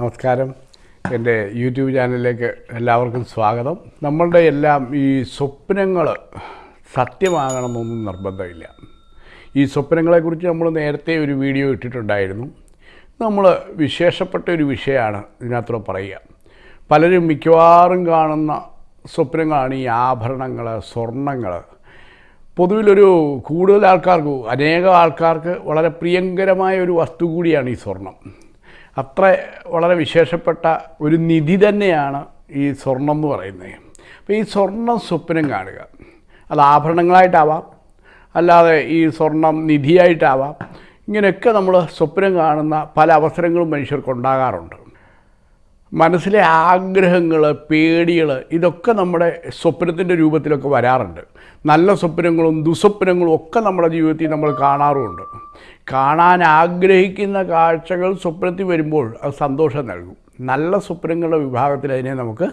നമസ്കാരം. എന്റെ യൂട്യൂബ് ചാനലിലേക്ക് എല്ലാവർക്കും സ്വാഗതം. നമ്മളുടെ എല്ലാം ഈ സ്വപ്നങ്ങൾ സത്യമാകണമെന്നൊന്നും നിർബന്ധമില്ല. ഈ സ്വപ്നങ്ങളെക്കുറിച്ച് നമ്മൾ നേരത്തെ ഒരു വീഡിയോ ഇട്ടിട്ടുണ്ടായിരുന്നു. നമ്മൾ വിശേഷപ്പെട്ട ഒരു വിഷയമാണ് ഇതിനകത്തൂടെ പറയുക. പലരും മിക്കവാറും കാണുന്ന സ്വപ്നങ്ങളാണ് ഈ ആഭരണങ്ങൾ സ്വർണങ്ങൾ പൊതുവിലൊരു കൂടുതൽ ആൾക്കാർക്ക് അനേകം ആൾക്കാർക്ക് വളരെ പ്രിയങ്കരമായ ഒരു വസ്തു കൂടിയാണ് ഈ സ്വർണം. അത്ര വളരെ വിശേഷപ്പെട്ട ഒരു നിധി തന്നെയാണ് ഈ സ്വർണം എന്ന് പറയുന്നത്. അപ്പോൾ ഈ സ്വർണം സ്വപ്നം കാണുക. അത് ആഭരണങ്ങളായിട്ടാവാം. അല്ലാതെ ഈ സ്വർണം നിധിയായിട്ടാവാം. ഇങ്ങനെയൊക്കെ നമ്മൾ സ്വപ്നം കാണുന്ന പല അവസരങ്ങളും മനുഷ്യർക്കുണ്ടാകാറുണ്ട് മനസ്സിലെ ആഗ്രഹങ്ങൾ പേടികൾ ഇതൊക്കെ നമ്മുടെ സ്വപ്നത്തിന്റെ രൂപത്തിലൊക്കെ വരാറുണ്ട്. നല്ല സ്വപ്നങ്ങളും ദുസ്വപ്നങ്ങളും ഒക്കെ നമ്മുടെ ജീവിതത്തിൽ നമ്മൾ കാണാറുമുണ്ട്. കാണാൻ ആഗ്രഹിക്കുന്ന കാഴ്ചകൾ സ്വപ്നത്തിൽ വരുമ്പോൾ അത് സന്തോഷം നൽകും. നല്ല സ്വപ്നങ്ങളുടെ വിഭാഗത്തിൽ അതിനെ നമുക്ക്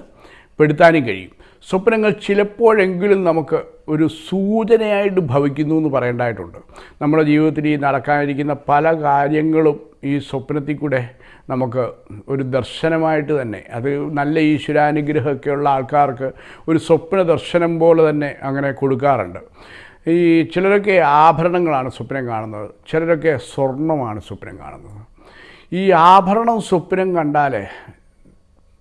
പെടുത്താനും കഴിയും. സ്വപ്നങ്ങൾ ചിലപ്പോഴെങ്കിലും നമുക്ക് ഒരു സൂചനയായിട്ട് ഭവിക്കുന്നു എന്ന് പറയേണ്ടതായിട്ടുണ്ട്. നമ്മുടെ ജീവിതത്തിൽ ഈ നടക്കാനിരിക്കുന്ന പല കാര്യങ്ങളും ഈ സ്വപ്നത്തിൽ കൂടെ നമുക്ക് ഒരു ദർശനമായിട്ട് തന്നെ അത് നല്ല ഈശ്വരാനുഗ്രഹമൊക്കെയുള്ള ആൾക്കാർക്ക് ഒരു സ്വപ്ന ദർശനം പോലെ തന്നെ അങ്ങനെ കൊടുക്കാറുണ്ട്. ഈ ചിലരൊക്കെ ആഭരണങ്ങളാണ് സ്വപ്നം കാണുന്നത് ചിലരൊക്കെ സ്വർണമാണ് സ്വപ്നം കാണുന്നത്. ഈ ആഭരണം സ്വപ്നം കണ്ടാൽ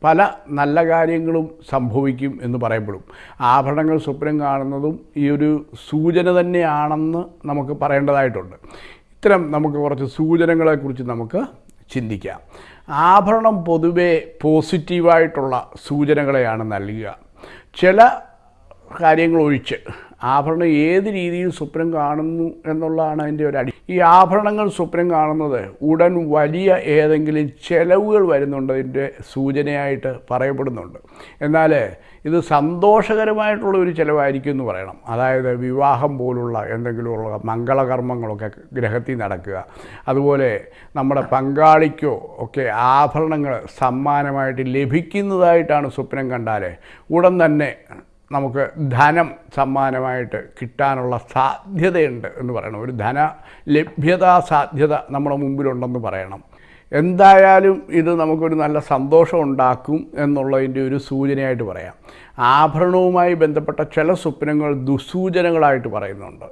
പല നല്ല കാര്യങ്ങളും സംഭവിക്കും എന്ന് പറയപ്പെടും. ആഭരണങ്ങൾ സ്വപ്നം കാണുന്നതും ഈ ഒരു സൂചന തന്നെയാണെന്ന് നമുക്ക് പറയേണ്ടതായിട്ടുണ്ട്. ഇത്തരം നമുക്ക് കുറച്ച് സൂചനകളെക്കുറിച്ച് നമുക്ക് ചിന്തിക്കാം. ആഭരണം പൊതുവേ പോസിറ്റീവായിട്ടുള്ള സൂചനകളെയാണ് നൽകുക. ചില കാര്യങ്ങൾ ഒഴിച്ച് ആഭരണം ഏത് രീതിയിൽ സ്വപ്നം കാണുന്നു എന്നുള്ളതാണ് അതിന്റെ ഒരു അടി. ഈ ആഭരണങ്ങൾ സ്വപ്നം കാണുന്നത് ഉടൻ വലിയ ഏതെങ്കിലും ചെലവുകൾ വരുന്നുണ്ടതിന്റെ സൂചനയായിട്ട് പറയപ്പെടുന്നുണ്ട്. എന്നാൽ ഇത് സന്തോഷകരമായിട്ടുള്ള ഒരു ചിലവായിരിക്കും എന്ന് പറയണം. അതായത് വിവാഹം പോലുള്ള എന്തെങ്കിലുമുള്ള മംഗളകർമ്മങ്ങളൊക്കെ ഗ്രഹത്തിൽ നടക്കുക. അതുപോലെ നമ്മുടെ പങ്കാളിക്കോ ഒക്കെ ആഭരണങ്ങൾ സമ്മാനമായിട്ട് ലഭിക്കുന്നതായിട്ടാണ് സ്വപ്നം കണ്ടാൽ ഉടൻ തന്നെ നമുക്ക് ധനം സമ്മാനമായിട്ട് കിട്ടാനുള്ള സാധ്യതയുണ്ട് എന്ന് പറയണം. ഒരു ധന ലഭ്യതാ സാധ്യത നമ്മുടെ മുമ്പിലുണ്ടെന്ന് പറയണം. എന്തായാലും ഇത് നമുക്കൊരു നല്ല സന്തോഷം ഉണ്ടാക്കും എന്നുള്ളതിന്റെ ഒരു സൂചനയായിട്ട് പറയാം. ആഭരണവുമായി ബന്ധപ്പെട്ട ചില സ്വപ്നങ്ങൾ ദുസൂചനകളായിട്ട് പറയുന്നുണ്ട്.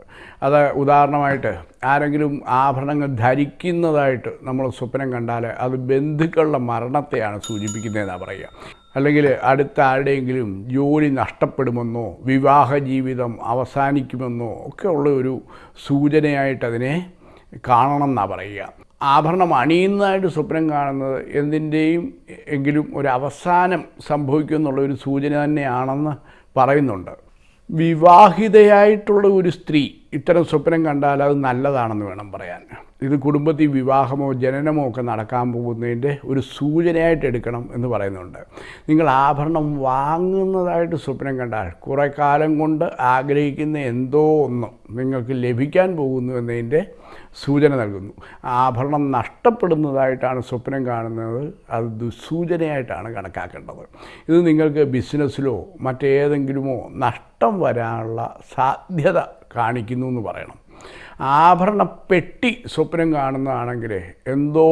അത് ഉദാഹരണമായിട്ട് ആരെങ്കിലും ആഭരണങ്ങൾ ധരിക്കുന്നതായിട്ട് നമ്മൾ സ്വപ്നം കണ്ടാൽ അത് ബന്ധുക്കളുടെ മരണത്തെയാണ് സൂചിപ്പിക്കുന്നതെന്നാണ് പറയുക. അല്ലെങ്കിൽ അടുത്ത ആരുടെയെങ്കിലും ജോലി നഷ്ടപ്പെടുമെന്നോ വിവാഹ ജീവിതം അവസാനിക്കുമെന്നോ ഒക്കെ ഉള്ള ഒരു സൂചനയായിട്ട് അതിനെ കാണണം എന്നാണ് പറയുക. ആഭരണം അണിയുന്നതായിട്ട് സ്വപ്നം കാണുന്നത് എന്തിന്റെയും എങ്കിലും ഒരു അവസാനം സംഭവിക്കും എന്നുള്ള ഒരു സൂചന തന്നെയാണെന്ന് പറയുന്നുണ്ട്. വിവാഹിതയായിട്ടുള്ള ഒരു സ്ത്രീ ഇത്തരം സ്വപ്നം കണ്ടാൽ അത് നല്ലതാണെന്ന് വേണം പറയാൻ. ഇത് കുടുംബത്തിൽ വിവാഹമോ ജനനമോ ഒക്കെ നടക്കാൻ പോകുന്നതിന്റെ ഒരു സൂചനയായിട്ട് എടുക്കണം എന്ന് പറയുന്നുണ്ട്. നിങ്ങൾ ആഭരണം വാങ്ങുന്നതായിട്ട് സ്വപ്നം കണ്ടാൽ കുറേ കാലം കൊണ്ട് ആഗ്രഹിക്കുന്ന എന്തോ ഒന്ന് നിങ്ങൾക്ക് ലഭിക്കാൻ പോകുന്നു എന്നതിന്റെ സൂചന നൽകുന്നു. ആഭരണം നഷ്ടപ്പെടുന്നതായിട്ടാണ് സ്വപ്നം കാണുന്നത്. അത് ദുസൂചനയായിട്ടാണ് കണക്കാക്കേണ്ടത്. ഇത് നിങ്ങൾക്ക് ബിസിനസ്സിലോ മറ്റേതെങ്കിലുമോ നഷ്ടം വരാനുള്ള സാധ്യത കാണിക്കുന്നു എന്ന് പറയണം. ആഭരണ പെട്ടി സ്വപ്നം കാണുന്നതാണെങ്കിൽ എന്തോ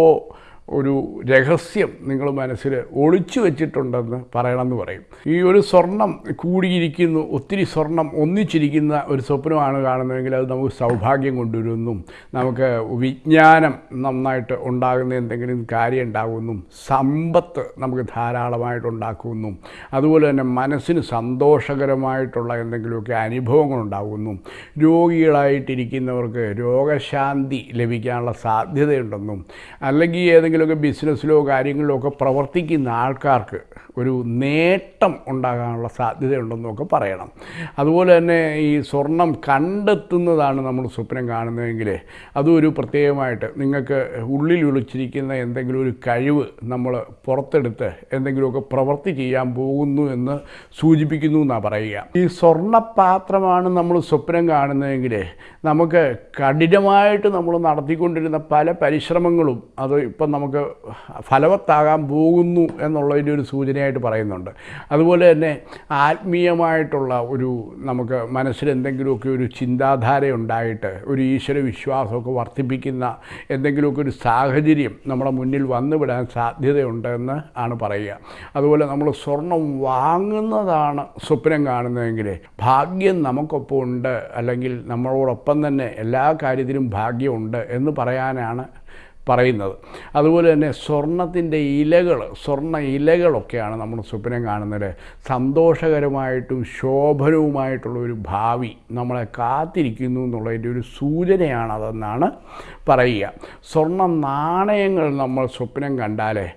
ഒരു രഹസ്യം നിങ്ങൾ മനസ്സിൽ ഒളിച്ചു വെച്ചിട്ടുണ്ടെന്ന് പറയണമെന്ന് പറയും. ഈ ഒരു സ്വർണം കൂടിയിരിക്കുന്നു ഒത്തിരി സ്വർണം ഒന്നിച്ചിരിക്കുന്ന ഒരു സ്വപ്നമാണ് കാണുന്നതെങ്കിൽ അത് നമുക്ക് സൗഭാഗ്യം കൊണ്ടുവരുന്നു. നമുക്ക് വിജ്ഞാനം നന്നായിട്ട് ഉണ്ടാകുന്ന എന്തെങ്കിലും കാര്യം ഉണ്ടാകുമെന്നും സമ്പത്ത് നമുക്ക് ധാരാളമായിട്ട് ഉണ്ടാക്കുമെന്നും അതുപോലെ തന്നെ മനസ്സിന് സന്തോഷകരമായിട്ടുള്ള എന്തെങ്കിലുമൊക്കെ അനുഭവങ്ങൾ ഉണ്ടാകുന്നു. രോഗികളായിട്ടിരിക്കുന്നവർക്ക് രോഗശാന്തി ലഭിക്കാനുള്ള സാധ്യതയുണ്ടെന്നും അല്ലെങ്കിൽ ഏതെങ്കിലുമൊക്കെ ബിസിനസ്സിലോ കാര്യങ്ങളിലോ ഒക്കെ പ്രവർത്തിക്കുന്ന ആൾക്കാർക്ക് ഒരു നേട്ടം ഉണ്ടാകാനുള്ള സാധ്യതയുണ്ടെന്നൊക്കെ പറയണം. അതുപോലെ തന്നെ ഈ സ്വർണം കണ്ടെത്തുന്നതാണ് നമ്മൾ സ്വപ്നം കാണുന്നതെങ്കിൽ അതും ഒരു പ്രത്യേകമായിട്ട് നിങ്ങൾക്ക് ഉള്ളിൽ വിളിച്ചിരിക്കുന്ന എന്തെങ്കിലും ഒരു കഴിവ് നമ്മൾ പുറത്തെടുത്ത് എന്തെങ്കിലുമൊക്കെ പ്രവൃത്തി ചെയ്യാൻ പോകുന്നു എന്ന് സൂചിപ്പിക്കുന്നു എന്നാണ് പറയുക. ഈ സ്വർണപാത്രമാണ് നമ്മൾ സ്വപ്നം കാണുന്നതെങ്കിൽ നമുക്ക് കഠിനമായിട്ട് നമ്മൾ നടത്തിക്കൊണ്ടിരുന്ന പല പരിശ്രമങ്ങളും അത് ഇപ്പം നമുക്ക് ഫലവത്താകാൻ പോകുന്നു എന്നുള്ളതിന്റെ ഒരു സൂചനയായിട്ട് പറയുന്നുണ്ട്. അതുപോലെ തന്നെ ആത്മീയമായിട്ടുള്ള ഒരു നമുക്ക് മനസ്സിൽ എന്തെങ്കിലുമൊക്കെ ഒരു ചിന്താധാര ഉണ്ടായിട്ട് ഒരു ഈശ്വര വിശ്വാസമൊക്കെ വർദ്ധിപ്പിക്കുന്ന എന്തെങ്കിലുമൊക്കെ ഒരു സാഹചര്യം നമ്മുടെ മുന്നിൽ വന്നുവിടാൻ സാധ്യതയുണ്ടെന്ന് ആണ് പറയുക. അതുപോലെ നമ്മൾ സ്വർണം വാങ്ങുന്നതാണ് സ്വപ്നം കാണുന്നതെങ്കിൽ ഭാഗ്യം നമുക്കൊപ്പം ഉണ്ട് അല്ലെങ്കിൽ നമ്മളോടൊപ്പം തന്നെ എല്ലാ കാര്യത്തിലും ഭാഗ്യമുണ്ട് എന്ന് പറയാനാണ് പറയുന്നത്. അതുപോലെ തന്നെ സ്വർണത്തിന്റെ ഇലകൾ സ്വർണ ഇലകളൊക്കെയാണ് നമ്മൾ സ്വപ്നം കാണുന്നത്. സന്തോഷകരമായിട്ടും ശോഭനവുമായിട്ടുള്ള ഒരു ഭാവി നമ്മളെ കാത്തിരിക്കുന്നു എന്നുള്ളതിന്റെ ഒരു സൂചനയാണതെന്നാണ് പറയുക. സ്വർണ നാണയങ്ങൾ നമ്മൾ സ്വപ്നം കണ്ടാലേ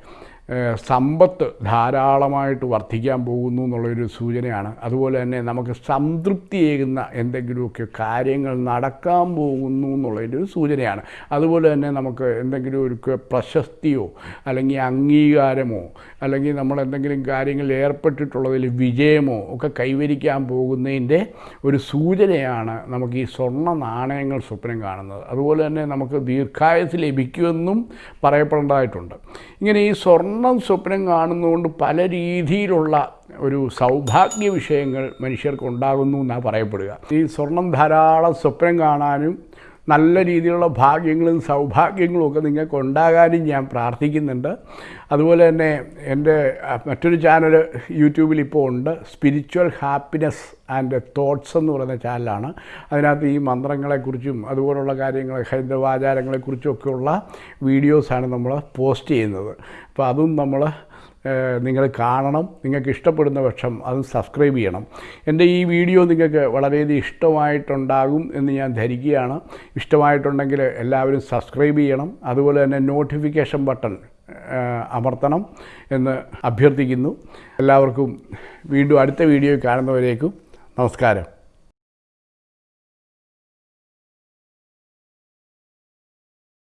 സമ്പത്ത് ധാരാളമായിട്ട് വർദ്ധിക്കാൻ പോകുന്നു എന്നുള്ളൊരു സൂചനയാണ്. അതുപോലെ തന്നെ നമുക്ക് സംതൃപ്തിയേകുന്ന എന്തെങ്കിലുമൊക്കെ കാര്യങ്ങൾ നടക്കാൻ പോകുന്നു എന്നുള്ളതിന്റെ ഒരു സൂചനയാണ്. അതുപോലെ തന്നെ നമുക്ക് എന്തെങ്കിലും ഒരു പ്രശസ്തിയോ അല്ലെങ്കിൽ അംഗീകാരമോ അല്ലെങ്കിൽ നമ്മൾ എന്തെങ്കിലും കാര്യങ്ങളിൽ ഏർപ്പെട്ടിട്ടുള്ളതിൽ വിജയമോ ഒക്കെ കൈവരിക്കാൻ പോകുന്നതിന്റെ ഒരു സൂചനയാണ് നമുക്ക് ഈ സ്വർണ നാണയങ്ങൾ സ്വപ്നം കാണുന്നത്. അതുപോലെ തന്നെ നമുക്ക് ദീർഘായുസ് ലഭിക്കുമെന്നും പറയപ്പെടേണ്ടതായിട്ടുണ്ട്. ഇങ്ങനെ ഈ സ്വർണം സ്വപ്നം കാണുന്നതുകൊണ്ട് പല രീതിയിലുള്ള ഒരു സൗഭാഗ്യ വിഷയങ്ങൾ മനുഷ്യർക്ക് ഉണ്ടാകുന്നു എന്നാണ് പറയപ്പെടുക. ഈ സ്വർണം ധാരാളം സ്വപ്നം കാണാനും നല്ല രീതിയിലുള്ള ഭാഗ്യങ്ങളും സൗഭാഗ്യങ്ങളും ഒക്കെ നിങ്ങൾക്ക് ഉണ്ടാകാനും ഞാൻ പ്രാർത്ഥിക്കുന്നുണ്ട്. അതുപോലെ തന്നെ എന്റെ മറ്റൊരു ചാനൽ യൂട്യൂബിൽ ഇപ്പോൾ ഉണ്ട്. സ്പിരിച്വൽ ഹാപ്പിനെസ് ആൻഡ് തോട്ട്സ് എന്ന് പറയുന്ന ചാനലാണ് അതിനകത്ത് ഈ മന്ത്രങ്ങളെക്കുറിച്ചും അതുപോലുള്ള കാര്യങ്ങൾ ഹൈന്ദവാചാരങ്ങളെക്കുറിച്ചും ഒക്കെയുള്ള വീഡിയോസാണ് നമ്മൾ പോസ്റ്റ് ചെയ്യുന്നത്. അപ്പോൾ അതും നമ്മൾ നിങ്ങൾ കാണണം നിങ്ങൾക്ക് ഇഷ്ടപ്പെടുന്ന പക്ഷം അത് സബ്സ്ക്രൈബ് ചെയ്യണം. എന്റെ ഈ വീഡിയോ നിങ്ങൾക്ക് വളരെയധികം ഇഷ്ടമായിട്ടുണ്ടാകും എന്ന് ഞാൻ ധരിക്കുകയാണ്. ഇഷ്ടമായിട്ടുണ്ടെങ്കിൽ എല്ലാവരും സബ്സ്ക്രൈബ് ചെയ്യണം അതുപോലെ തന്നെ നോട്ടിഫിക്കേഷൻ ബട്ടൺ അമർത്തണം എന്ന് അഭ്യർത്ഥിക്കുന്നു. എല്ലാവർക്കും വീണ്ടും അടുത്ത വീഡിയോ കാണുന്നവരേക്കും നമസ്കാരം.